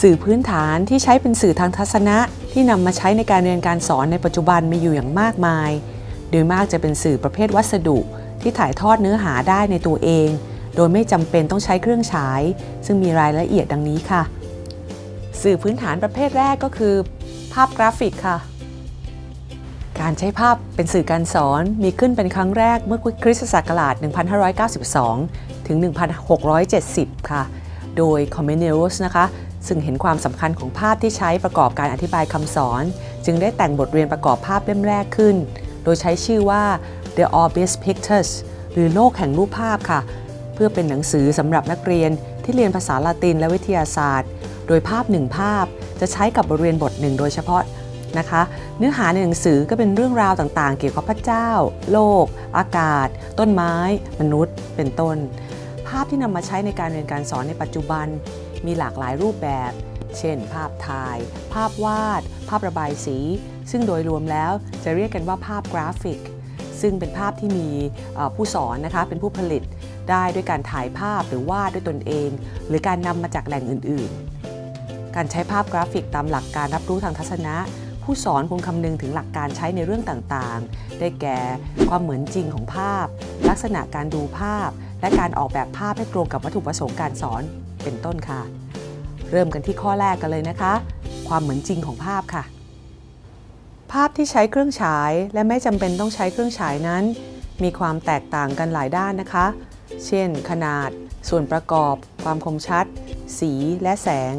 สื่อพื้นฐานที่ใช้เป็นสื่อทางทัศนะ ที่นำมาใช้ในการเรียนการสอนในปัจจุบันมีอยู่อย่างมากมาย โดยมากจะเป็นสื่อประเภทวัสดุ ที่ถ่ายทอดเนื้อหาได้ในตัวเอง โดยไม่จำเป็นต้องใช้เครื่องฉาย ซึ่งมีรายละเอียดดังนี้ค่ะ สื่อพื้นฐานประเภทแรกก็คือ ภาพกราฟิกค่ะ การใช้ภาพเป็นสื่อการสอนมีขึ้นเป็นครั้งแรกเมื่อคริสตศักราช 1592 ถึง 1670 ค่ะ โดยคอมเมเนลสนะคะ ซึ่งเห็นความสำคัญของภาพที่ใช้ประกอบการอธิบายคำสอน จึงได้แต่งบทเรียนประกอบภาพเล่มแรกขึ้น โดยใช้ชื่อว่า The Orbis Pictures หรือโลกแห่งรูปภาพค่ะ เพื่อเป็นหนังสือสำหรับนักเรียนที่เรียนภาษาละตินและวิทยาศาสตร์ โดยภาพหนึ่งภาพจะใช้กับบทเรียนบทหนึ่งโดยเฉพาะนะคะ เนื้อหาในหนังสือก็เป็นเรื่องราวต่างๆ เกี่ยวกับพระเจ้า โลก อากาศ ต้นไม้ มนุษย์ เป็นต้น ภาพที่นำมาใช้ในการเรียนการสอนในปัจจุบัน มีหลากหลายรูปแบบ เช่น ภาพถ่าย ภาพวาด ภาพระบายสี ซึ่งโดยรวมแล้วจะเรียกกันว่าภาพกราฟิก ซึ่งเป็นภาพที่มีผู้สอนนะคะเป็นผู้ผลิตได้ด้วยการถ่ายภาพหรือวาดด้วยตนเอง หรือการนำมาจากแหล่งอื่น ๆ การใช้ภาพกราฟิกตามหลักการรับรู้ทางทัศนะผู้สอนคงคำนึงถึงหลักการใช้ในเรื่องต่างๆ ได้แก่ความเหมือนจริงของภาพ ลักษณะการดูภาพ และการออกแบบภาพให้ตรงกับวัตถุประสงค์การสอน เป็นต้นค่ะ เริ่มกันที่ข้อแรกกันเลยนะคะ ความเหมือนจริงของภาพค่ะ ภาพที่ใช้เครื่องฉายและไม่จำเป็นต้องใช้เครื่องฉายนั้น มีความแตกต่างกันหลายด้านนะคะ เช่น ขนาด ส่วนประกอบ ความคมชัด สีและแสง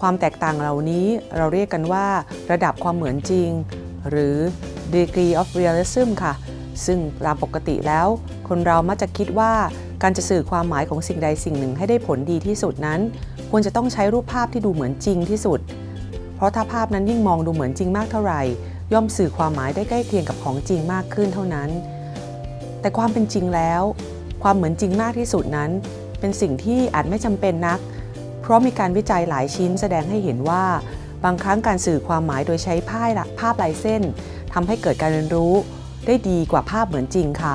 ความแตกต่างเหล่านี้เราเรียกกันว่า ระดับความเหมือนจริง หรือ degree of realism ค่ะ ซึ่งตามปกติแล้ว คนเรามักจะคิดว่า การจะสื่อความหมายของสิ่งใดสิ่งหนึ่งให้ได้ผลดีที่สุดนั้น ควรจะต้องใช้รูปภาพที่ดูเหมือนจริงที่สุด เพราะถ้าภาพนั้นยิ่งมองดูเหมือนจริงมากเท่าไหร่ ย่อมสื่อความหมายได้ใกล้เคียงกับของจริงมากขึ้นเท่านั้น แต่ความเป็นจริงแล้ว ความเหมือนจริงมากที่สุดนั้น เป็นสิ่งที่อาจไม่จำเป็นนัก เพราะมีการวิจัยหลายชิ้นแสดงให้เห็นว่า บางครั้งการสื่อความหมายโดยใช้ภาพภาพลายเส้นทำให้เกิดการเรียนรู้ ได้ดีกว่าภาพเหมือนจริงค่ะ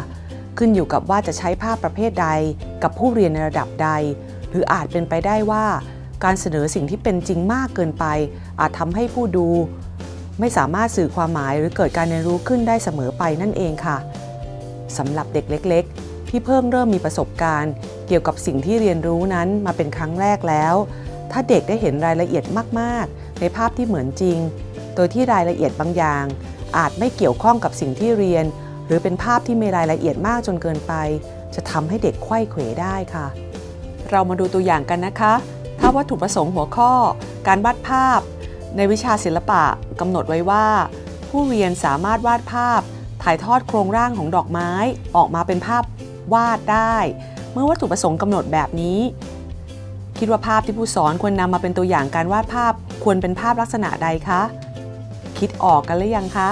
ขึ้นอยู่กับว่าจะใช้ภาพประเภทใด กับผู้เรียนในระดับใด หรืออาจเป็นไปได้ว่า การเสนอสิ่งที่เป็นจริงมากเกินไป อาจทำให้ผู้ดู ไม่สามารถสื่อความหมายหรือเกิดการเรียนรู้ขึ้นได้เสมอไปนั่นเองค่ะสำหรับเด็กเล็ก ๆ ที่เพิ่งเริ่มมีประสบการณ์ เกี่ยวกับสิ่งที่เรียนรู้นั้นมาเป็นครั้งแรกแล้ว ถ้าเด็กได้เห็นรายละเอียดมาก ๆ ในภาพที่เหมือนจริง โดยที่รายละเอียดบางอย่าง อาจไม่เกี่ยวข้องกับสิ่งที่เรียน รือเป็นภาพที่มีรายละเอียดมากจนเกินไป จะทำให้เด็กไขว้เขวได้ค่ะ เรามาดูตัวอย่างกันนะคะ ถ้าวัตถุประสงค์หัวข้อ การวาดภาพ ในวิชาศิลปะกำหนดไว้ว่า ผู้เรียนสามารถวาดภาพ ถ่ายทอดโครงร่างของดอกไม้ ออกมาเป็นภาพวาดได้ เมื่อวัตถุประสงค์กำหนดแบบนี้ คิดว่าภาพที่ผู้สอนควรนำมาเป็นตัวอย่างการวาดภาพ ควรเป็นภาพลักษณะใดคะ คิดออกกันหรือยังคะ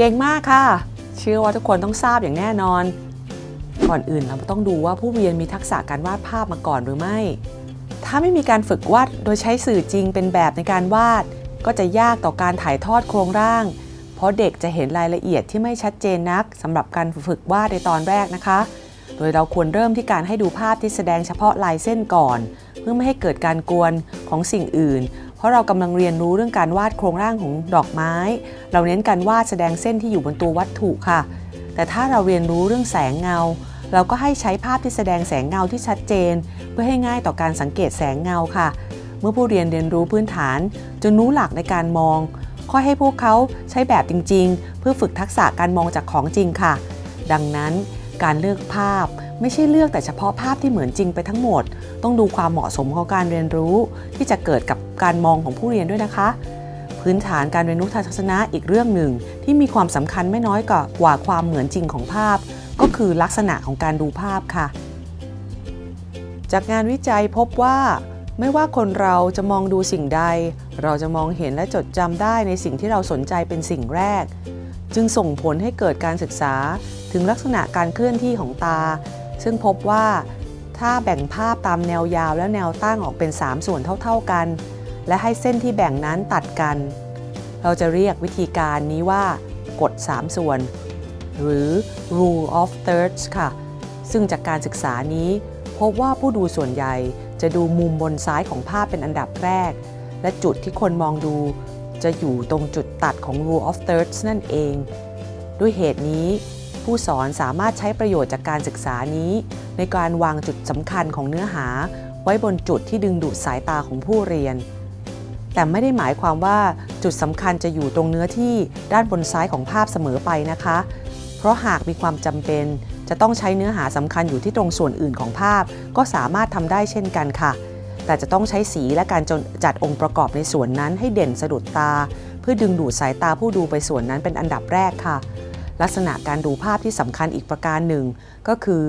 เก่งมากค่ะ เชื่อว่าทุกคนต้องทราบอย่างแน่นอน ก่อนอื่นเราต้องดูว่าผู้เรียนมีทักษะการวาดภาพมาก่อนหรือไม่ ถ้าไม่มีการฝึกวาดโดยใช้สื่อจริงเป็นแบบในการวาด ก็จะยากต่อการถ่ายทอดโครงร่าง เพราะเด็กจะเห็นรายละเอียดที่ไม่ชัดเจนนักสำหรับการฝึกวาดในตอนแรกนะคะ โดยเราควรเริ่มที่การให้ดูภาพที่แสดงเฉพาะลายเส้นก่อน เพื่อไม่ให้เกิดการกวนของสิ่งอื่น เพราะเรากำลังเรียนรู้เรื่องการวาดโครงร่างของดอกไม้ เราเน้นการวาดแสดงเส้นที่อยู่บนตัววัตถุค่ะ แต่ถ้าเราเรียนรู้เรื่องแสงเงา เราก็ให้ใช้ภาพที่แสดงแสงเงาที่ชัดเจน เพื่อให้ง่ายต่อการสังเกตแสงเงาค่ะ เมื่อผู้เรียนเรียนรู้พื้นฐานจนรู้หลักในการมองค่อยให้พวกเขาใช้แบบจริง ๆ เพื่อฝึกทักษะการมองจากของจริงค่ะ ดังนั้นการเลือกภาพไม่ใช่เลือกแต่เฉพาะภาพที่เหมือนจริงไปทั้งหมด ต้องดูความเหมาะสมของการเรียนรู้ ที่จะเกิดกับการมองของผู้เรียนด้วยนะคะ พื้นฐานการเรียนรู้ทางทัศนะอีกเรื่องหนึ่ง ที่มีความสำคัญไม่น้อยกว่ากว่าความเหมือนจริงของภาพ ก็คือลักษณะของการดูภาพค่ะ จากงานวิจัยพบว่าไม่ว่าคนเราจะมองดูสิ่งใด เราจะมองเห็นและจดจำได้ในสิ่งที่เราสนใจเป็นสิ่งแรก จึงส่งผลให้เกิดการศึกษาถึงลักษณะการเคลื่อนที่ของตา ซึ่งพบว่า ถ้าแบ่งภาพตามแนวยาวและแนวตั้งออกเป็น 3 ส่วนเท่าๆกัน และให้เส้นที่แบ่งนั้นตัดกัน เราจะเรียกวิธีการนี้ว่ากฎ 3 ส่วน หรือ rule of thirds ค่ะ ซึ่งจากการศึกษานี้พบว่าผู้ดูส่วนใหญ่จะดูมุมบนซ้ายของภาพเป็นอันดับแรก และจุดที่คนมองดู จะอยู่ตรงจุดตัดของ rule of thirds นั่นเอง ด้วยเหตุนี้ ผู้สอนสามารถใช้ประโยชน์จากการศึกษานี้ ในการวางจุดสำคัญของเนื้อหา ไว้บนจุดที่ดึงดูดสายตาของผู้เรียน แต่ไม่ได้หมายความว่าจุดสำคัญจะอยู่ตรงเนื้อที่ด้านบนซ้ายของภาพเสมอไปนะคะ เพราะหากมีความจำเป็น จะต้องใช้เนื้อหาสำคัญอยู่ที่ตรงส่วนอื่นของภาพ ก็สามารถทำได้เช่นกันค่ะ แต่จะต้องใช้สีและการจัดองค์ประกอบในส่วนนั้นให้เด่นสะดุดตา เพื่อดึงดูดสายตาผู้ดูไปส่วนนั้นเป็นอันดับแรกค่ะ ลักษณะการดูภาพที่สำคัญอีกประการหนึ่ง ก็คือ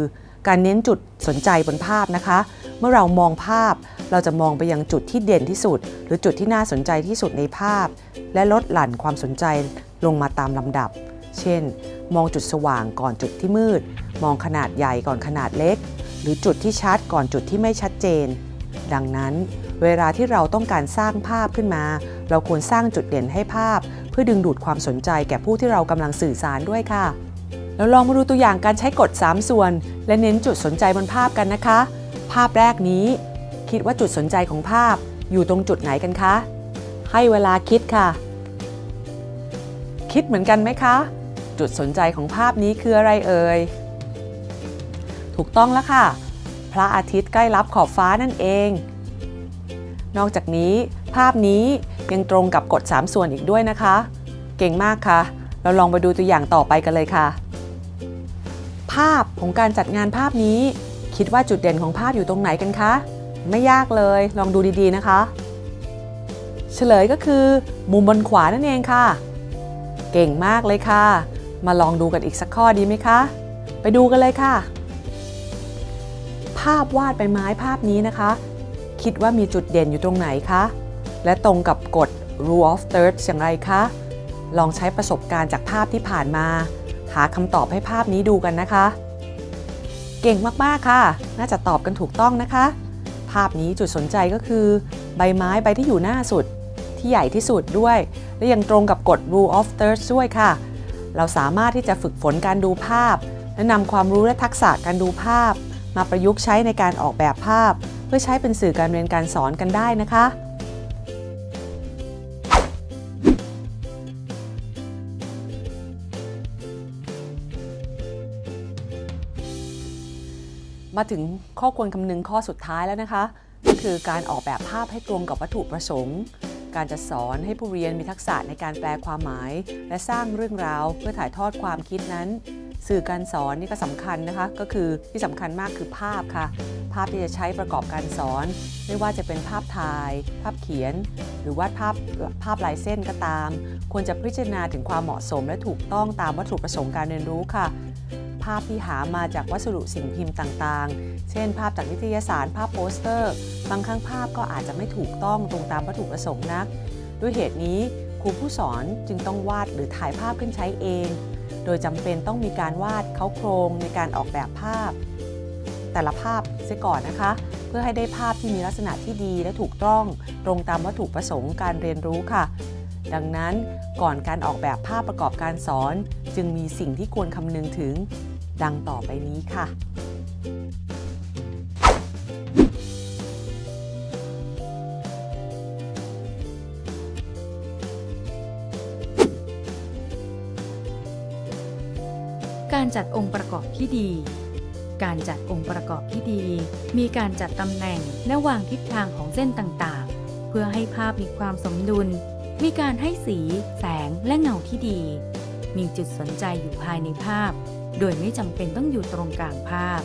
การเน้นจุดสนใจบนภาพนะคะ เมื่อเรามองภาพ เราจะมองไปยังจุดที่เด่นที่สุด หรือจุดที่น่าสนใจที่สุดในภาพ และลดหลั่นความสนใจลงมาตามลำดับ เช่น มองจุดสว่างก่อนจุดที่มืด มองขนาดใหญ่ก่อนขนาดเล็ก หรือจุดที่ชัดก่อนจุดที่ไม่ชัดเจน ดังนั้น เวลาที่เราต้องการสร้างภาพขึ้นมา เราควรสร้างจุดเด่นให้ภาพ เพื่อดึงดูดความสนใจแก่ผู้ที่เรากำลังสื่อสารด้วยค่ะ แล้วลองมาดูตัวอย่างการใช้กฎ 3 ส่วน และเน้นจุดสนใจบนภาพกันนะคะ ภาพแรกนี้ คิดว่าจุดสนใจของภาพ อยู่ตรงจุดไหนกันคะ ให้เวลาคิดค่ะ คิดเหมือนกันไหมคะ จุดสนใจของภาพนี้คืออะไรเอ่ย ถูกต้องแล้วค่ะ พระอาทิตย์ใกล้รับขอบฟ้านั่นเอง นอกจากนี้ ภาพนี้ยังตรงกับกฎ 3 ส่วนอีกด้วยนะคะ เก่งมากค่ะ เราลองไปดูตัวอย่างต่อไปกันเลยค่ะาพของการจัดงานภาพนี้ คิดว่าจุดเด่นของภาพอยู่ตรงไหนกันคะ ไม่ยากเลยลองดูดีๆนะคะ เฉลยก็คือมุมบนขวานั่นเองค่ะ เก่งมากเลยค่ะ มาลองดูกันอีกสักข้อดีไหมคะ ไปดูกันเลยค่ะ ภาพวาดใบไม้ภาพนี้นะคะ คิดว่ามีจุดเด่นอยู่ตรงไหนคะ และตรงกับกฎ rule of thirds อย่างไรคะ ลองใช้ประสบการณ์จากภาพที่ผ่านมา หาคำตอบให้ภาพนี้ดูกันนะคะ เก่งมากๆค่ะ น่าจะตอบกันถูกต้องนะคะ ภาพนี้จุดสนใจก็คือ ใบไม้ใบที่อยู่หน้าสุด ที่ใหญ่ที่สุดด้วย และยังตรงกับกฎ rule of thirds ด้วยค่ะ เราสามารถที่จะฝึกฝนการดูภาพ และนำความรู้และทักษะการดูภาพ มาประยุกต์ใช้ในการออกแบบภาพ เพื่อใช้เป็นสื่อการเรียนการสอนกันได้นะคะ มาถึงข้อควรคำนึงข้อสุดท้ายแล้วนะคะ ก็คือการออกแบบภาพให้ตรงกับวัตถุประสงค์ การจะสอนให้ผู้เรียนมีทักษะในการแปลความหมาย และสร้างเรื่องราวเพื่อถ่ายทอดความคิดนั้น สื่อการสอนนี่ก็สำคัญนะคะ ก็คือที่สำคัญมากคือภาพค่ะ ภาพที่จะใช้ประกอบการสอน ไม่ว่าจะเป็นภาพถ่าย ภาพเขียน หรือวาดภาพภาพลายเส้นก็ตาม ควรจะพิจารณาถึงความเหมาะสมและถูกต้องตามวัตถุประสงค์การเรียนรู้ค่ะาพที่หามาจากวัสดุสิ่งพิมพ์ต่างๆ เช่น ภาพจากนิตยสาร ภาพโปสเตอร์ บางครั้งภาพก็อาจจะไม่ถูกต้องตรงตามวัตถุประสงค์นัก ด้วยเหตุนี้ครูผู้สอนจึงต้องวาดหรือถ่ายภาพขึ้นใช้เอง โดยจำเป็นต้องมีการวาดเขาโครงในการออกแบบภาพ แต่ละภาพเสียก่อนนะคะ เพื่อให้ได้ภาพที่มีลักษณะที่ดีและถูกต้องตรงตามวัตถุประสงค์การเรียนรู้ค่ะ ดังนั้นก่อนการออกแบบภาพประกอบการสอน จึงมีสิ่งที่ควรคำนึงถึง ดังต่อไปนี้ค่ะ การจัดองค์ประกอบที่ดี การจัดองค์ประกอบที่ดี มีการจัดตำแหน่งและวางทิศทางของเส้นต่างๆ เพื่อให้ภาพมีความสมดุล มีการให้สี แสงและเงาที่ดี มีจุดสนใจอยู่ภายในภาพ โดยไม่จำเป็นต้องอยู่ตรงกลางภาพ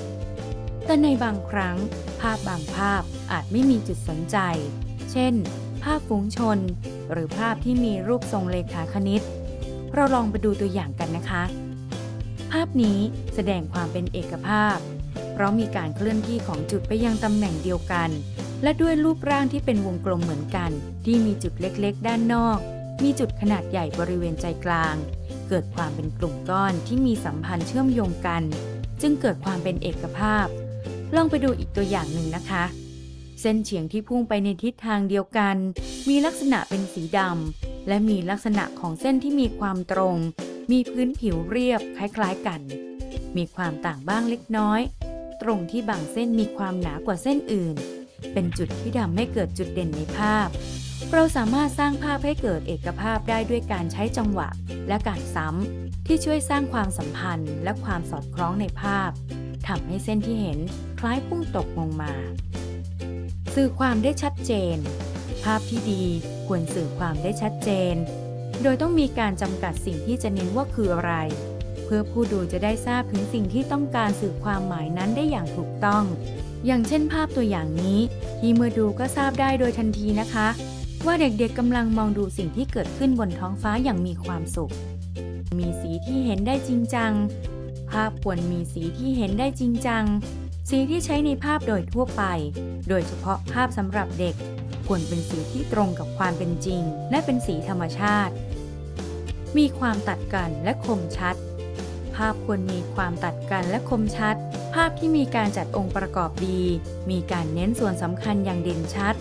แต่ในบางครั้ง ภาพบางภาพอาจไม่มีจุดสนใจ เช่น ภาพฝูงชน หรือภาพที่มีรูปทรงเลขาคณิต เราลองไปดูตัวอย่างกันนะคะ ภาพนี้แสดงความเป็นเอกภาพ เพราะมีการเคลื่อนที่ของจุดไปยังตำแหน่งเดียวกัน และด้วยรูปร่างที่เป็นวงกลมเหมือนกัน ที่มีจุดเล็กๆ ด้านนอก มีจุดขนาดใหญ่บริเวณใจกลาง เกิดความเป็นกลุ่มก้อนที่มีสัมพันธ์เชื่อมโยงกัน จึงเกิดความเป็นเอกภาพ ลองไปดูอีกตัวอย่างหนึ่งนะคะ เส้นเฉียงที่พุ่งไปในทิศทางเดียวกัน มีลักษณะเป็นสีดำและมีลักษณะของเส้นที่มีความตรง มีพื้นผิวเรียบคล้ายๆกัน มีความต่างบ้างเล็กน้อย ตรงที่บางเส้นมีความหนากว่าเส้นอื่น เป็นจุดที่ทำให้เกิดจุดเด่นในภาพ เราสามารถสร้างภาพให้เกิดเอกภาพได้ด้วยการใช้จังหวะและการซ้ำที่ช่วยสร้างความสัมพันธ์และความสอดคล้องในภาพทำให้เส้นที่เห็นคล้ายพุ่งตกลงมา สื่อความได้ชัดเจน ภาพที่ดีควรสื่อความได้ชัดเจน โดยต้องมีการจำกัดสิ่งที่จะเน้นว่าคืออะไร เพื่อผู้ดูจะได้ทราบถึงสิ่งที่ต้องการสื่อความหมายนั้นได้อย่างถูกต้อง อย่างเช่นภาพตัวอย่างนี้ที่เมื่อดูก็ทราบได้โดยทันทีนะคะ ว่าเด็กๆกำลังมองดูสิ่งที่เกิดขึ้นบนท้องฟ้าอย่างมีความสุข มีสีที่เห็นได้จริงจัง ภาพควรมีสีที่เห็นได้จริงจัง สีที่ใช้ในภาพโดยทั่วไป โดยเฉพาะภาพสำหรับเด็ก ควรเป็นสีที่ตรงกับความเป็นจริง และเป็นสีธรรมชาติ มีความตัดกันและคมชัด ภาพควรมีความตัดกันและคมชัด ภาพที่มีการจัดองค์ประกอบดี มีการเน้นส่วนสำคัญอย่างเด่นชัด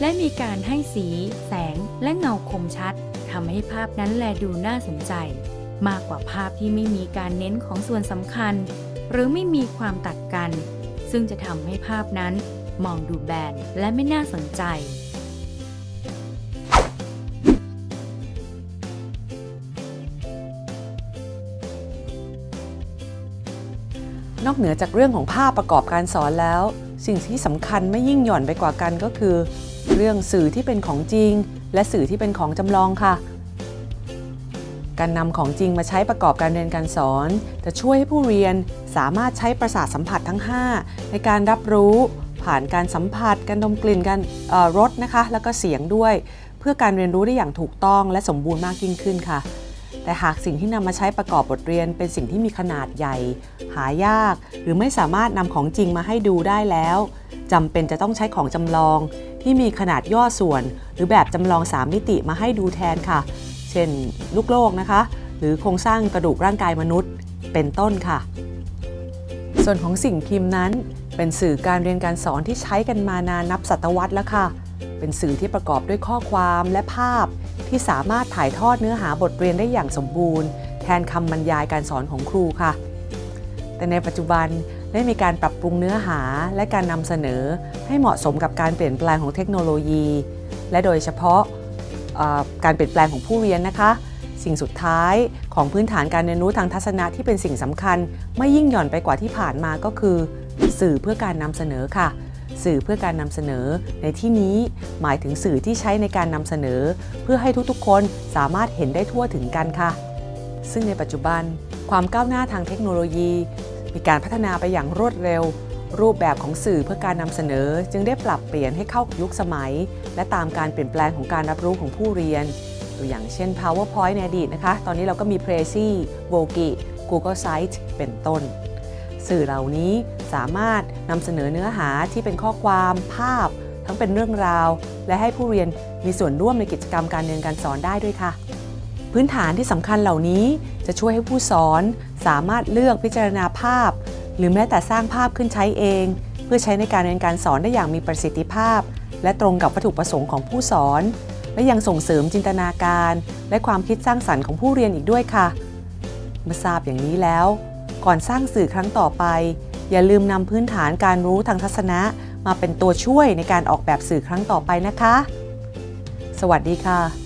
และมีการให้สี แสง และเงาคมชัดทำให้ภาพนั้นแลดูน่าสนใจ มากกว่าภาพที่ไม่มีการเน้นของส่วนสำคัญ หรือไม่มีความตัดกัน ซึ่งจะทำให้ภาพนั้น มองดูแบนและไม่น่าสนใจนอกเหนือจากเรื่องของภาพประกอบการสอนแล้ว สิ่งที่สำคัญไม่ยิ่งหย่อนไปกว่ากันก็คือ เรื่องสื่อที่เป็นของจริง และสื่อที่เป็นของจำลองค่ะ การนำของจริงมาใช้ประกอบการเรียนการสอน จะช่วยให้ผู้เรียนสามารถใช้ประสาทสัมผัสทั้ง 5 ในการรับรู้ผ่านการสัมผัส การดมกลิ่น การรสนะคะ แล้วก็เสียงด้วย เพื่อการเรียนรู้ได้อย่างถูกต้องและสมบูรณ์มากยิ่งขึ้นค่ะ แต่หากสิ่งที่นำมาใช้ประกอบบทเรียนเป็นสิ่งที่มีขนาดใหญ่ หายาก หรือไม่สามารถนำของจริงมาให้ดูได้แล้วจำเป็นจะต้องใช้ของจำลอง ที่มีขนาดย่อส่วน หรือแบบจำลอง 3 มิติมาให้ดูแทนค่ะ เช่น ลูกโลกนะคะ หรือโครงสร้างกระดูกร่างกายมนุษย์ เป็นต้นค่ะ ส่วนของสิ่งพิมพ์นั้น เป็นสื่อการเรียนการสอนที่ใช้กันมานานนับศตวรรษแล้วค่ะ เป็นสื่อที่ประกอบด้วยข้อความและภาพ ที่สามารถถ่ายทอดเนื้อหาบทเรียนได้อย่างสมบูรณ์ แทนคำบรรยายการสอนของครูค่ะแต่ในปัจจุบัน ได้มีการปรับปรุงเนื้อหาและการนำเสนอให้เหมาะสมกับการเปลี่ยนแปลงของเทคโนโลยี และโดยเฉพาะการเปลี่ยนแปลงของผู้เรียนนะคะ สิ่งสุดท้ายของพื้นฐานการเรียนรู้ทางทัศนะที่เป็นสิ่งสำคัญ ไม่ยิ่งหย่อนไปกว่าที่ผ่านมาก็คือ สื่อเพื่อการนำเสนอค่ะ สื่อเพื่อการนำเสนอ ในที่นี้หมายถึงสื่อที่ใช้ในการนำเสนอ เพื่อให้ทุกๆ คนสามารถเห็นได้ทั่วถึงกันค่ะ ซึ่งในปัจจุบันความก้าวหน้าทางเทคโนโลยี มีการพัฒนาไปอย่างรวดเร็ว รูปแบบของสื่อเพื่อการนำเสนอ จึงได้ปรับเปลี่ยนให้เข้ากับยุคสมัย และตามการเปลี่ยนแปลงของการรับรู้ของผู้เรียนตัวอย่างเช่น PowerPoint ในอดีตนะคะ ตอนนี้เราก็มี Prezi, v o g i Google Sites เป็นต้น สื่อเหล่านี้สามารถนำเสนอเนื้อหาที่เป็นข้อความภาพ ทั้งเป็นเรื่องราว และให้ผู้เรียนมีส่วนร่วมในกิจกรรมการเรียนการสอนได้ด้วยค่ะ พื้นฐานที่สำคัญเหล่านี้จะช่วยให้ผู้สอน สามารถเลือกพิจารณาภาพ หรือแม้แต่สร้างภาพขึ้นใช้เอง เพื่อใช้ในการเรียนการสอนได้อย่างมีประสิทธิภาพ และตรงกับวัตถุประสงค์ของผู้สอน และยังส่งเสริมจินตนาการ และความคิดสร้างสรรค์ของผู้เรียนอีกด้วยค่ะ เมื่อทราบอย่างนี้แล้ว ก่อนสร้างสื่อครั้งต่อไป อย่าลืมนำพื้นฐานการรู้ทางทัศนะ มาเป็นตัวช่วยในการออกแบบสื่อครั้งต่อไปนะคะ สวัสดีค่ะ